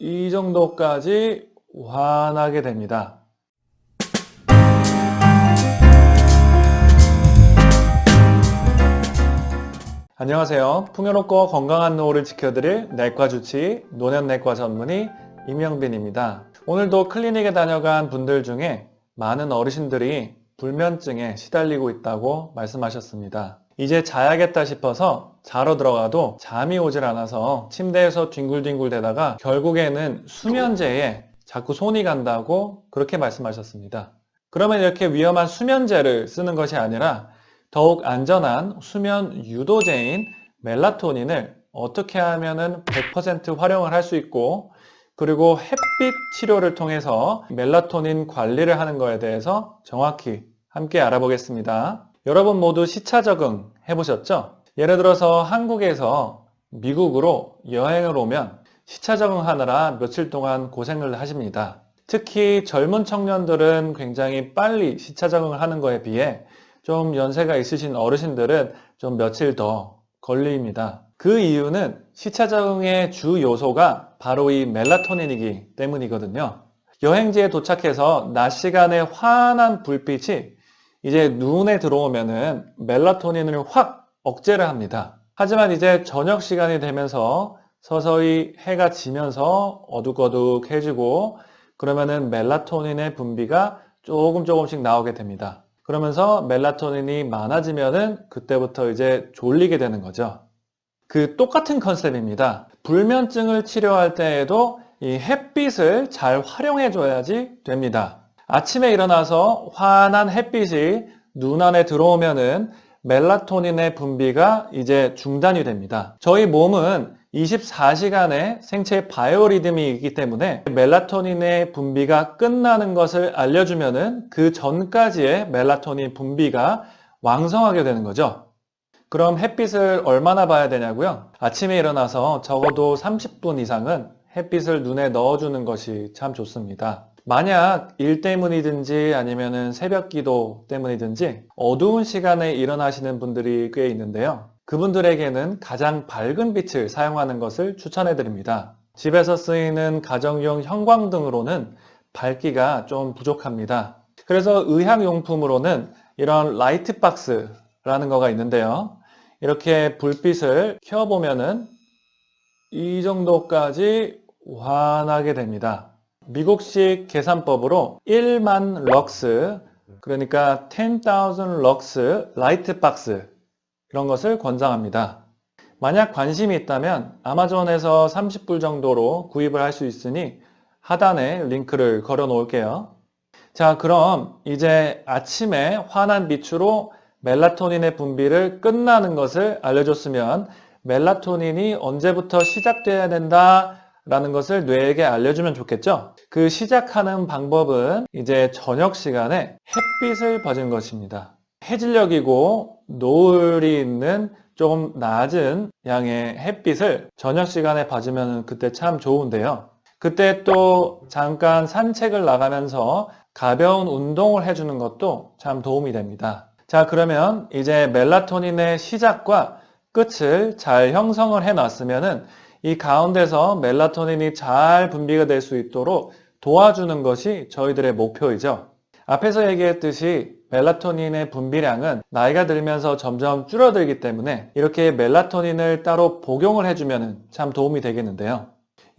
이 정도까지 환하게 됩니다. 안녕하세요. 풍요롭고 건강한 노후를 지켜드릴 내과 주치 노년내과 전문의 임영빈입니다. 오늘도 클리닉에 다녀간 분들 중에 많은 어르신들이 불면증에 시달리고 있다고 말씀하셨습니다. 이제 자야겠다 싶어서 자러 들어가도 잠이 오질 않아서 침대에서 뒹굴뒹굴 대다가 결국에는 수면제에 자꾸 손이 간다고 그렇게 말씀하셨습니다. 그러면 이렇게 위험한 수면제를 쓰는 것이 아니라 더욱 안전한 수면 유도제인 멜라토닌을 어떻게 하면 100% 활용을 할 수 있고 그리고 햇빛 치료를 통해서 멜라토닌 관리를 하는 것에 대해서 정확히 함께 알아보겠습니다. 여러분 모두 시차 적응 해보셨죠? 예를 들어서 한국에서 미국으로 여행을 오면 시차 적응하느라 며칠 동안 고생을 하십니다. 특히 젊은 청년들은 굉장히 빨리 시차 적응을 하는 것에 비해 좀 연세가 있으신 어르신들은 좀 며칠 더 걸립니다. 그 이유는 시차 적응의 주 요소가 바로 이 멜라토닌이기 때문이거든요. 여행지에 도착해서 낮 시간에 환한 불빛이 이제 눈에 들어오면은 멜라토닌을 확 억제를 합니다. 하지만 이제 저녁 시간이 되면서 서서히 해가 지면서 어둑어둑해지고 그러면은 멜라토닌의 분비가 조금 조금씩 나오게 됩니다. 그러면서 멜라토닌이 많아지면은 그때부터 이제 졸리게 되는 거죠. 그 똑같은 컨셉입니다. 불면증을 치료할 때에도 이 햇빛을 잘 활용해 줘야지 됩니다. 아침에 일어나서 환한 햇빛이 눈 안에 들어오면은 멜라토닌의 분비가 이제 중단이 됩니다. 저희 몸은 24시간의 생체 바이오리듬이 있기 때문에 멜라토닌의 분비가 끝나는 것을 알려주면은 그 전까지의 멜라토닌 분비가 왕성하게 되는 거죠. 그럼 햇빛을 얼마나 봐야 되냐고요? 아침에 일어나서 적어도 30분 이상은 햇빛을 눈에 넣어주는 것이 참 좋습니다. 만약 일 때문이든지 아니면 새벽 기도 때문이든지 어두운 시간에 일어나시는 분들이 꽤 있는데요. 그분들에게는 가장 밝은 빛을 사용하는 것을 추천해 드립니다. 집에서 쓰이는 가정용 형광등으로는 밝기가 좀 부족합니다. 그래서 의학용품으로는 이런 light box라는 거가 있는데요. 이렇게 불빛을 켜보면은 이 정도까지 환하게 됩니다. 미국식 계산법으로 1만 럭스 그러니까 10,000 럭스 light box 이런 것을 권장합니다. 만약 관심이 있다면 아마존에서 30불 정도로 구입을 할 수 있으니 하단에 링크를 걸어 놓을게요. 자 그럼 이제 아침에 환한 빛으로 멜라토닌의 분비를 끝나는 것을 알려줬으면 멜라토닌이 언제부터 시작돼야 된다 라는 것을 뇌에게 알려주면 좋겠죠? 그 시작하는 방법은 이제 저녁 시간에 햇빛을 받은 것입니다. 해질녘이고 노을이 있는 조금 낮은 양의 햇빛을 저녁 시간에 받으면 그때 참 좋은데요. 그때 또 잠깐 산책을 나가면서 가벼운 운동을 해주는 것도 참 도움이 됩니다. 자 그러면 이제 멜라토닌의 시작과 끝을 잘 형성을 해 놨으면 이 가운데서 멜라토닌이 잘 분비가 될 수 있도록 도와주는 것이 저희들의 목표이죠. 앞에서 얘기했듯이 멜라토닌의 분비량은 나이가 들면서 점점 줄어들기 때문에 이렇게 멜라토닌을 따로 복용을 해주면 참 도움이 되겠는데요.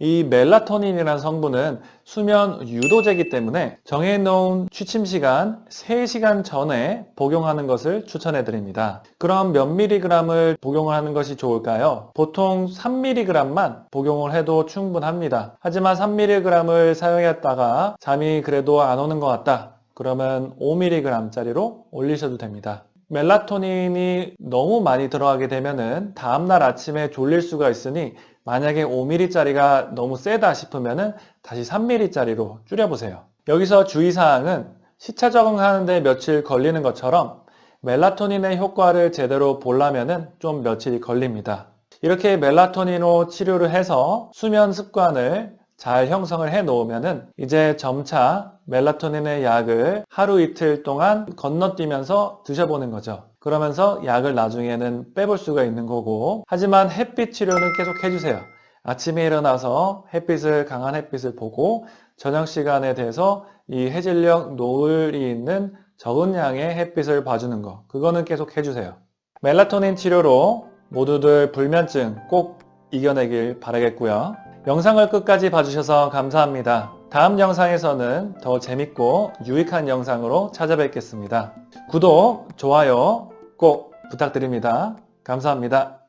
이 멜라토닌이라는 성분은 수면 유도제이기 때문에 정해놓은 취침 시간 3시간 전에 복용하는 것을 추천해 드립니다. 그럼 몇 미리그램을 복용을 하는 것이 좋을까요? 보통 3미리그램만 복용을 해도 충분합니다. 하지만 3미리그램을 사용했다가 잠이 그래도 안 오는 것 같다. 그러면 5mg짜리로 올리셔도 됩니다. 멜라토닌이 너무 많이 들어가게 되면 다음날 아침에 졸릴 수가 있으니 만약에 5mm짜리가 너무 세다 싶으면 다시 3mm짜리로 줄여보세요. 여기서 주의사항은 시차 적응하는데 며칠 걸리는 것처럼 멜라토닌의 효과를 제대로 보려면 좀 며칠이 걸립니다. 이렇게 멜라토닌으로 치료를 해서 수면 습관을 잘 형성을 해 놓으면 이제 점차 멜라토닌의 약을 하루 이틀 동안 건너뛰면서 드셔보는 거죠. 그러면서 약을 나중에는 빼볼 수가 있는 거고 하지만 햇빛 치료는 계속 해주세요. 아침에 일어나서 햇빛을 강한 햇빛을 보고 저녁 시간에 돼서 이 해질녘 노을이 있는 적은 양의 햇빛을 봐주는 거 그거는 계속 해주세요. 멜라토닌 치료로 모두들 불면증 꼭 이겨내길 바라겠고요. 영상을 끝까지 봐주셔서 감사합니다. 다음 영상에서는 더 재밌고 유익한 영상으로 찾아뵙겠습니다. 구독, 좋아요 꼭 부탁드립니다. 감사합니다.